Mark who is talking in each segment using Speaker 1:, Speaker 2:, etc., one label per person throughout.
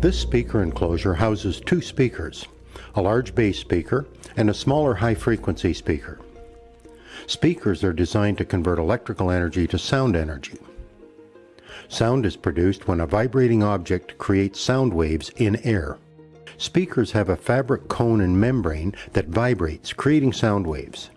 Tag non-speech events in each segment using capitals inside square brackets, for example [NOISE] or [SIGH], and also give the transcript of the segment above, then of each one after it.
Speaker 1: This speaker enclosure houses two speakers, a large bass speaker and a smaller high-frequency speaker. Speakers are designed to convert electrical energy to sound energy. Sound is produced when a vibrating object creates sound waves in air. Speakers have a fabric cone and membrane that vibrates, creating sound waves.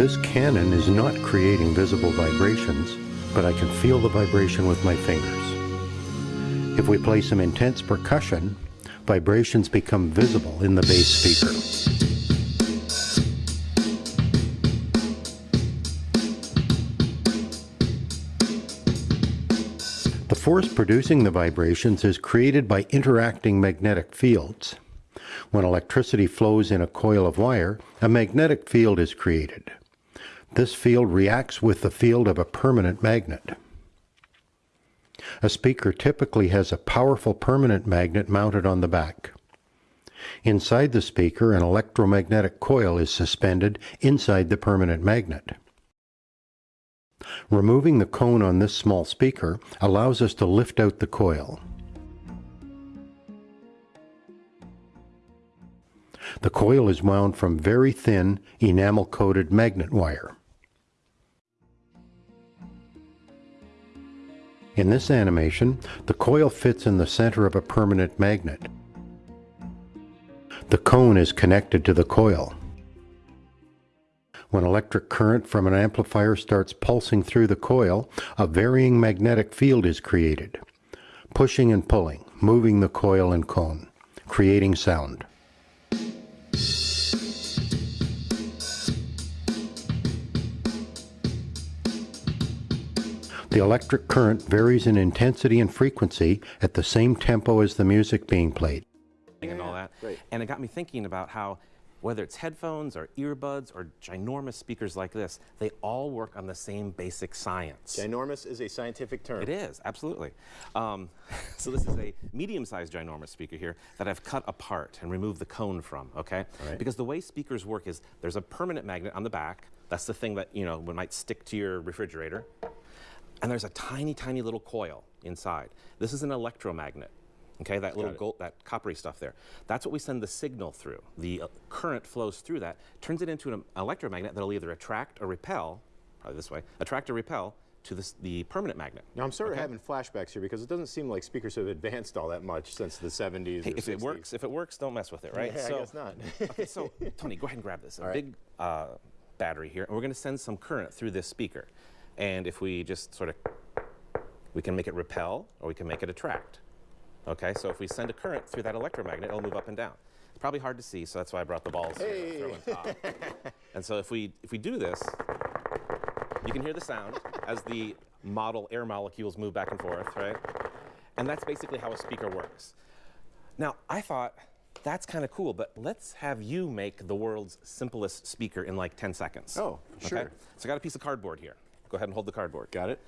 Speaker 1: This cannon is not creating visible vibrations, but I can feel the vibration with my fingers. If we play some intense percussion, vibrations become visible in the bass speaker. The force producing the vibrations is created by interacting magnetic fields. When electricity flows in a coil of wire, a magnetic field is created. This field reacts with the field of a permanent magnet. A speaker typically has a powerful permanent magnet mounted on the back. Inside the speaker, an electromagnetic coil is suspended inside the permanent magnet. Removing the cone on this small speaker allows us to lift out the coil. The coil is wound from very thin enamel-coated magnet wire. In this animation, the coil fits in the center of a permanent magnet. The cone is connected to the coil. When electric current from an amplifier starts pulsing through the coil, a varying magnetic field is created, pushing and pulling, moving the coil and cone, creating sound. The electric current varies in intensity and frequency at the same tempo as the music being played.
Speaker 2: And all that.
Speaker 3: Right.
Speaker 2: And it got me thinking about how whether it's headphones or earbuds or ginormous speakers like this, they all work on the same basic science.
Speaker 3: Ginormous is a scientific term.
Speaker 2: It is, absolutely. Um, [LAUGHS] so this is a medium-sized ginormous speaker here that I've cut apart and removed the cone from, okay?
Speaker 3: right.
Speaker 2: Because the way speakers work is there's a permanent magnet on the back. That's the thing that, you know, might stick to your refrigerator. And there's a tiny, tiny little coil inside. This is an electromagnet. Okay, that little gold, that coppery stuff there. That's what we send the signal through. The uh, current flows through that, turns it into an electromagnet that'll either attract or repel, probably this way, attract or repel to this, the permanent magnet.
Speaker 3: Now I'm sort of having flashbacks here because it doesn't seem like speakers have advanced all that much since the 70s.
Speaker 2: Hey, if it works, if it works, don't mess with it, right? [LAUGHS]
Speaker 3: Yeah, I guess not. [LAUGHS]
Speaker 2: okay, so Tony, go ahead and grab this. A
Speaker 3: All right.
Speaker 2: big uh, battery here, and we're going to send some current through this speaker. And if we just sort of, we can make it repel or we can make it attract. Okay, so if we send a current through that electromagnet, it'll move up and down. It's probably hard to see, so that's why I brought the balls here throw on top. [LAUGHS] and so if we if we do this, you can hear the sound as the model air molecules move back and forth, right? And that's basically how a speaker works. Now, I thought that's kind of cool, but let's have you make the world's simplest speaker in like 10 seconds.
Speaker 3: Oh, sure.
Speaker 2: So I got a piece of cardboard here. Go ahead and hold the cardboard.
Speaker 3: Got it?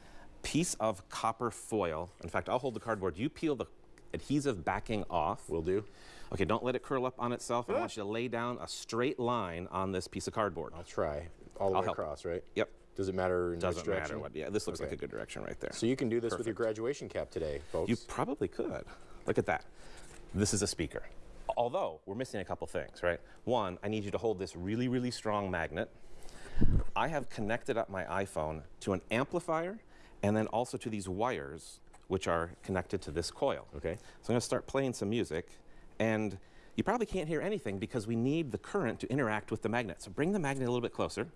Speaker 2: Piece of copper foil. In fact, I'll hold the cardboard. You peel the adhesive backing off.
Speaker 3: Will do.
Speaker 2: Okay, don't let it curl up on itself. I want you to lay down a straight line on this piece of cardboard.
Speaker 3: I'll try. All the
Speaker 2: I'll
Speaker 3: way
Speaker 2: help.
Speaker 3: across, right?
Speaker 2: Yep.
Speaker 3: Does it matter in
Speaker 2: Doesn't
Speaker 3: which direction?
Speaker 2: matter what. Yeah, this looks like a good direction right there.
Speaker 3: So you can do this with your graduation cap today, folks.
Speaker 2: You probably could. Look at that. This is a speaker. Although we're missing a couple things, right? One, I need you to hold this really, really strong magnet. I have connected up my iPhone to an amplifier and then also to these wires, which are connected to this coil.
Speaker 3: Okay.
Speaker 2: So I'm going to start playing some music, and you probably can't hear anything because we need the current to interact with the magnet. So bring the magnet a little bit closer.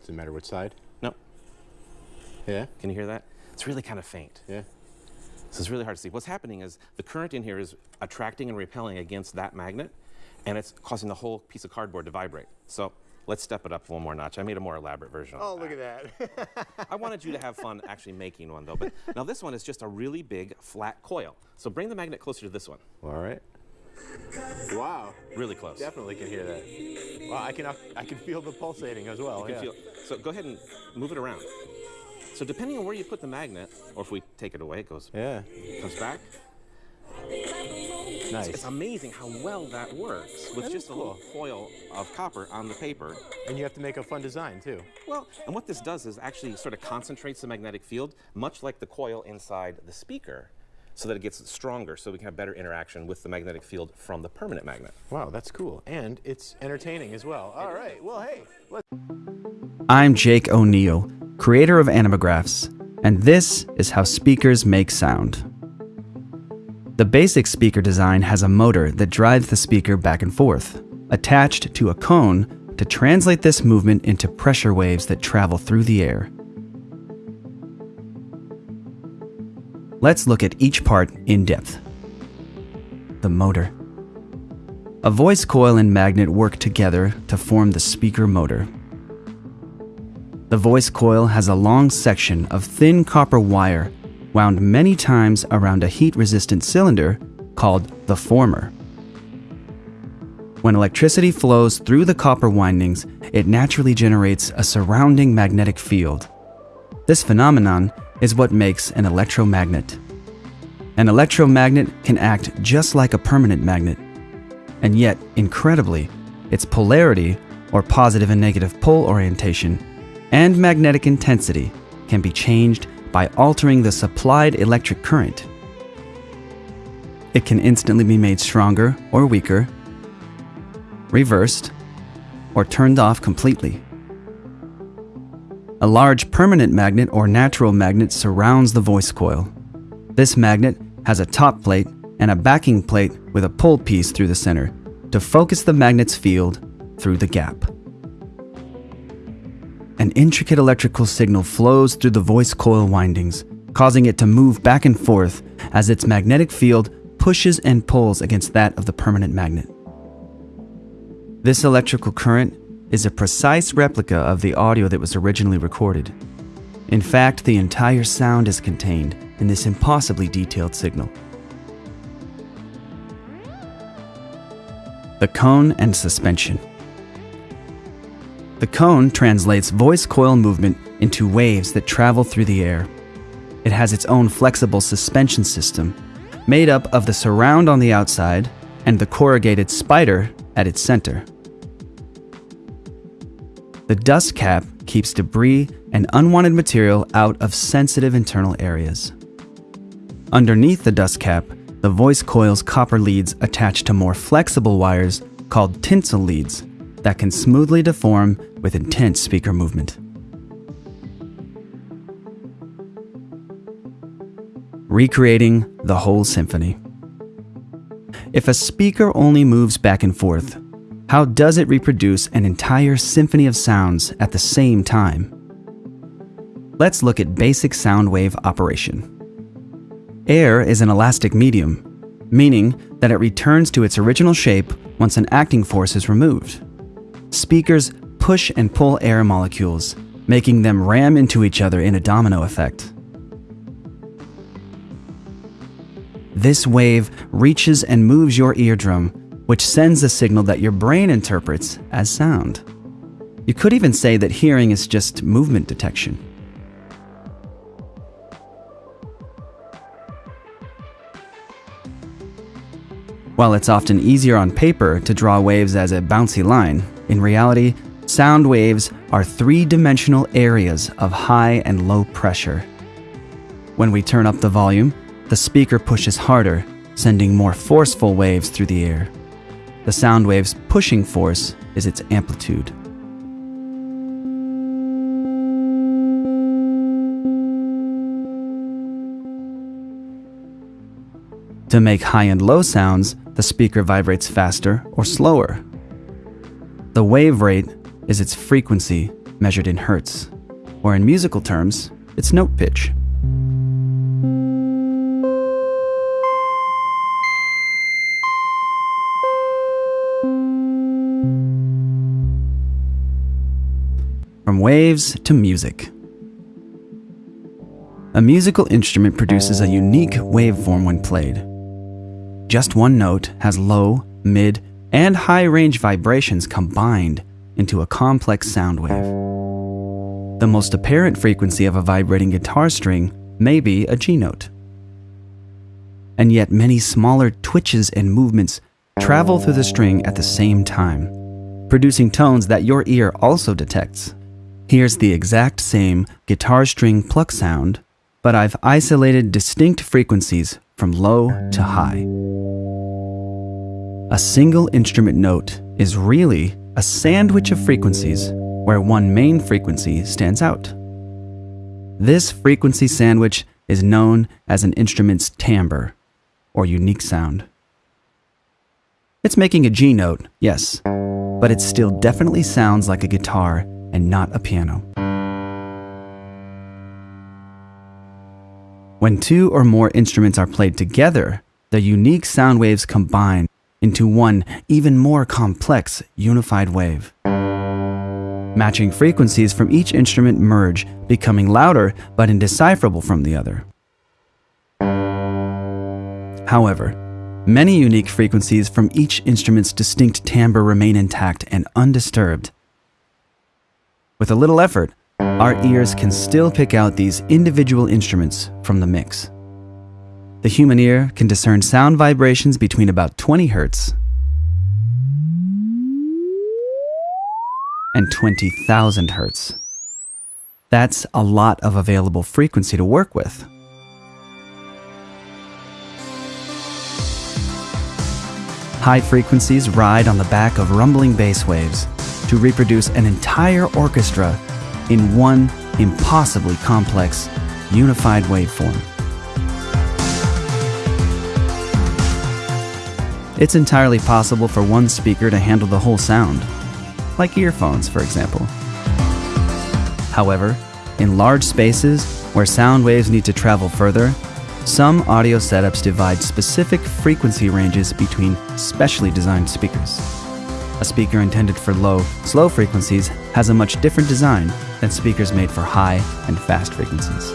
Speaker 3: Does it matter which side?
Speaker 2: No,
Speaker 3: Yeah?
Speaker 2: can you hear that? It's really kind of faint.
Speaker 3: Yeah.
Speaker 2: So it's really hard to see. What's happening is the current in here is attracting and repelling against that magnet, and it's causing the whole piece of cardboard to vibrate. So let's step it up one more notch. I made a more elaborate version.
Speaker 3: Oh,
Speaker 2: of
Speaker 3: look at that. [LAUGHS]
Speaker 2: I wanted you to have fun actually making one though. But now this one is just a really big flat coil. So bring the magnet closer to this one.
Speaker 3: All right. Wow.
Speaker 2: Really close.
Speaker 3: Definitely can hear that. Wow, I can I can feel the pulsating as well.
Speaker 2: You can
Speaker 3: yeah.
Speaker 2: feel- so go ahead and move it around. So depending on where you put the magnet, or if we take it away, it goes
Speaker 3: Yeah.
Speaker 2: comes back.
Speaker 3: Nice.
Speaker 2: It's amazing how well that works with
Speaker 3: That
Speaker 2: just
Speaker 3: is
Speaker 2: a little foil of copper on the paper.
Speaker 3: And you have to make a fun design too.
Speaker 2: Well, and what this does is actually sort of concentrates the magnetic field, much like the coil inside the speaker, so that it gets stronger, so we can have better interaction with the magnetic field from the permanent magnet.
Speaker 3: Wow, that's cool. And it's entertaining as well. All right. Well, hey, let's
Speaker 4: I'm Jake O'Neal, creator of Animagraffs, and this is how speakers make sound. The basic speaker design has a motor that drives the speaker back and forth, attached to a cone to translate this movement into pressure waves that travel through the air. Let's look at each part in depth. The motor. A voice coil and magnet work together to form the speaker motor. The voice coil has a long section of thin copper wire wound many times around a heat resistant cylinder called the former. When electricity flows through the copper windings, it naturally generates a surrounding magnetic field. This phenomenon is what makes an electromagnet. An electromagnet can act just like a permanent magnet, and yet, incredibly, its polarity, or positive and negative pole orientation, and magnetic intensity can be changed by altering the supplied electric current. It can instantly be made stronger or weaker, reversed, or turned off completely. A large permanent magnet or natural magnet surrounds the voice coil. This magnet has a top plate and a backing plate with a pole piece through the center to focus the magnet's field through the gap. An intricate electrical signal flows through the voice coil windings, causing it to move back and forth as its magnetic field pushes and pulls against that of the permanent magnet. This electrical current is a precise replica of the audio that was originally recorded. In fact, the entire sound is contained in this impossibly detailed signal. The cone and suspension. The cone translates voice coil movement into waves that travel through the air. It has its own flexible suspension system, made up of the surround on the outside and the corrugated spider at its center. The dust cap keeps debris and unwanted material out of sensitive internal areas. Underneath the dust cap, the voice coil's copper leads attach to more flexible wires called tinsel leads that can smoothly deform with intense speaker movement. Recreating the whole symphony. If a speaker only moves back and forth, how does it reproduce an entire symphony of sounds at the same time? Let's look at basic sound wave operation. Air is an elastic medium, meaning that it returns to its original shape once an acting force is removed. Speakers push and pull air molecules, making them ram into each other in a domino effect. This wave reaches and moves your eardrum, which sends a signal that your brain interprets as sound. You could even say that hearing is just movement detection. While it's often easier on paper to draw waves as a bouncy line, in reality, sound waves are three dimensional areas of high and low pressure. When we turn up the volume, the speaker pushes harder, sending more forceful waves through the air. The sound wave's pushing force is its amplitude. To make high and low sounds, the speaker vibrates faster or slower. The wave rate is its frequency measured in hertz, or in musical terms, its note pitch. From waves to music. A musical instrument produces a unique waveform when played. Just one note has low, mid, and high range vibrations combined into a complex sound wave. The most apparent frequency of a vibrating guitar string may be a G note. and yet many smaller twitches and movements travel through the string at the same time, producing tones that your ear also detects. Here's the exact same guitar string pluck sound, but I've isolated distinct frequencies from low to high. A single instrument note is really a sandwich of frequencies where one main frequency stands out. This frequency sandwich is known as an instrument's timbre, or unique sound. It's making a G note, yes, but it still definitely sounds like a guitar and not a piano. When two or more instruments are played together, the unique sound waves combine into one even more complex unified wave. Matching frequencies from each instrument merge, becoming louder but indecipherable from the other. However, many unique frequencies from each instrument's distinct timbre remain intact and undisturbed. With a little effort, our ears can still pick out these individual instruments from the mix. The human ear can discern sound vibrations between about 20 Hz and 20,000 Hz. That's a lot of available frequency to work with. High frequencies ride on the back of rumbling bass waves to reproduce an entire orchestra in one impossibly complex, unified waveform. It's entirely possible for one speaker to handle the whole sound, like earphones, for example. However, in large spaces where sound waves need to travel further, some audio setups divide specific frequency ranges between specially designed speakers. A speaker intended for low, slow frequencies has a much different design than speakers made for high and fast frequencies.